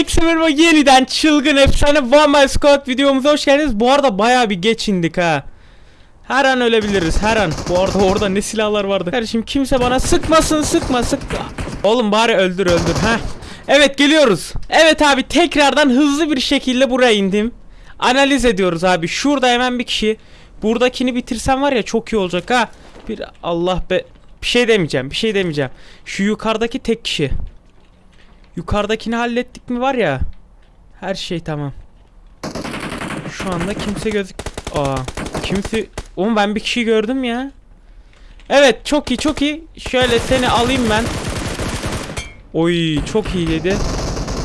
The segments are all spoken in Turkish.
Herkese merhaba yeniden çılgın efsane One Man Squad videomuza hoş geldiniz. Bu arada bayağı bir geç indik ha. Her an ölebiliriz her an. Bu arada orada ne silahlar vardı. Kardeşim kimse bana sıkmasın sıkma sıkma. Oğlum bari öldür öldür ha. Evet geliyoruz. Evet abi tekrardan hızlı bir şekilde buraya indim. Analiz ediyoruz abi. Şurada hemen bir kişi. Buradakini bitirsem var ya çok iyi olacak ha. Bir Allah be. Bir şey demeyeceğim bir şey demeyeceğim. Şu yukarıdaki tek kişi. Yukarıdakini hallettik mi var ya. Her şey tamam. Şu anda kimse gözük... Aa, kimse... Oğlum ben bir kişi gördüm ya. Evet çok iyi çok iyi. Şöyle seni alayım ben. Oy çok iyi dedi.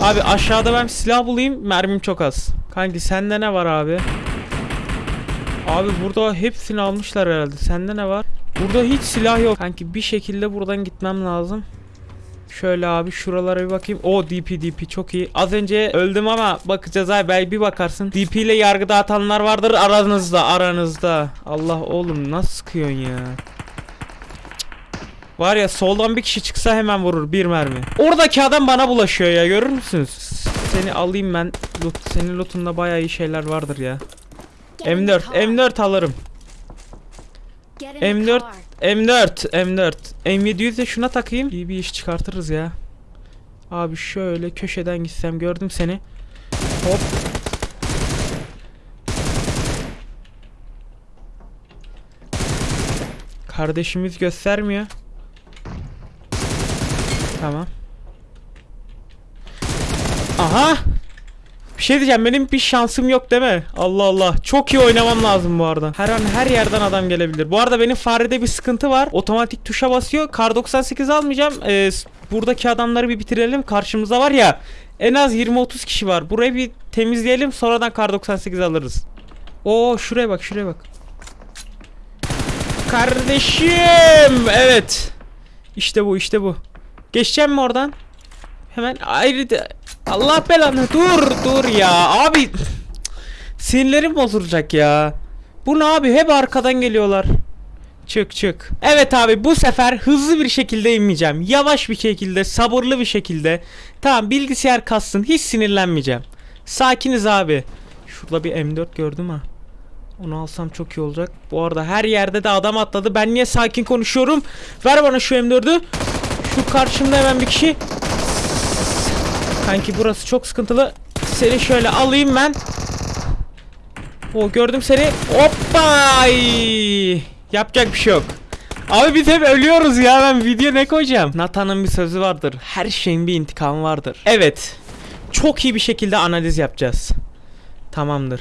Abi aşağıda ben silah bulayım. Mermim çok az. Kanki sende ne var abi? Abi burada hepsini almışlar herhalde. Sende ne var? Burada hiç silah yok. Kanki bir şekilde buradan gitmem lazım. Şöyle abi şuralara bir bakayım. O DP DP çok iyi. Az önce öldüm ama bakacağız abi belki bir bakarsın. DP ile yargı dağıtanlar vardır aranızda aranızda. Allah oğlum nasıl sıkıyorsun ya? Var ya soldan bir kişi çıksa hemen vurur bir mermi. Oradaki adam bana bulaşıyor ya görür müsünüz? Seni alayım ben. Loot, senin lootunda bayağı iyi şeyler vardır ya. M4 M4 alırım. M4 M4 M4 M700 de şuna takayım. İyi bir iş çıkartırız ya. Abi şöyle köşeden gitsem gördüm seni. Hop. Kardeşimiz göstermiyor. Tamam. Aha bir şey diyeceğim benim bir şansım yok değil mi? Allah Allah. Çok iyi oynamam lazım bu arada. Her an her yerden adam gelebilir. Bu arada benim farede bir sıkıntı var. Otomatik tuşa basıyor. Kar 98 almayacağım. Ee, buradaki adamları bir bitirelim. Karşımıza var ya en az 20-30 kişi var. Burayı bir temizleyelim. Sonradan kar 98 alırız. Oo şuraya bak şuraya bak. Kardeşim. Evet. İşte bu işte bu. Geçeceğim mi oradan? Hemen ayrı da- Allah belanı. Dur dur ya. Abi Sinirlerim bozulacak ya. Bu ne abi? Hep arkadan geliyorlar. Çık çık. Evet abi bu sefer hızlı bir şekilde inmeyeceğim. Yavaş bir şekilde sabırlı bir şekilde. Tamam bilgisayar kassın. Hiç sinirlenmeyeceğim. Sakiniz abi. Şurada bir M4 gördüm ha. Onu alsam çok iyi olacak. Bu arada her yerde de adam atladı. Ben niye sakin konuşuyorum? Ver bana şu M4'ü. Şu karşımda hemen bir kişi. Kanki burası çok sıkıntılı. Seni şöyle alayım ben. O gördüm seni. Hoppa! Yapacak bir şey yok. Abi biz hep ölüyoruz ya ben video ne koyacağım? Nathan'ın bir sözü vardır. Her şeyin bir intikamı vardır. Evet. Çok iyi bir şekilde analiz yapacağız. Tamamdır.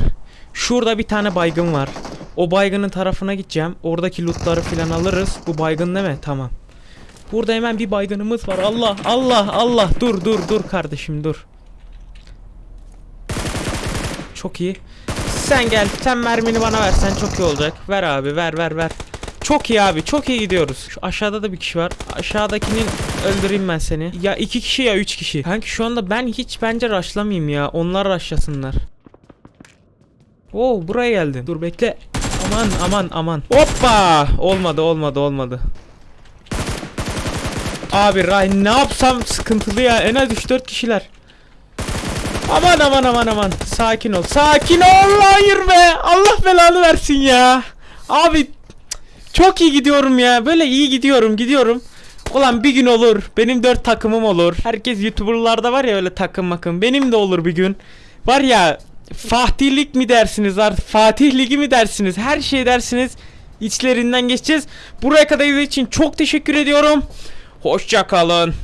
Şurada bir tane baygın var. O baygının tarafına gideceğim. Oradaki lootları falan alırız. Bu baygın değil mi? Tamam. Burada hemen bir baygınımız var. Allah Allah Allah. Dur dur dur kardeşim dur. Çok iyi. Sen gel. Sen mermini bana versen çok iyi olacak. Ver abi ver ver ver. Çok iyi abi çok iyi gidiyoruz. Şu aşağıda da bir kişi var. Aşağıdakinin öldüreyim ben seni. Ya iki kişi ya üç kişi. Kanki şu anda ben hiç bence rushlamayayım ya. Onlar rushlasınlar. Oo buraya geldim. Dur bekle. Aman aman aman. Hoppa! Olmadı olmadı olmadı. Abi Ray ne yapsam sıkıntılı ya. En az 3-4 kişiler. Aman aman aman aman. Sakin ol. Sakin ol. Hayır be. Allah belanı versin ya. Abi çok iyi gidiyorum ya. Böyle iyi gidiyorum gidiyorum. Ulan bir gün olur. Benim 4 takımım olur. Herkes YouTuber'larda var ya öyle takım makım. Benim de olur bir gün. Var ya Fatihlik mi dersiniz artık Fatih Ligi mi dersiniz her şey dersiniz içlerinden geçeceğiz buraya kadar izlediğiniz için çok teşekkür ediyorum hoşça kalın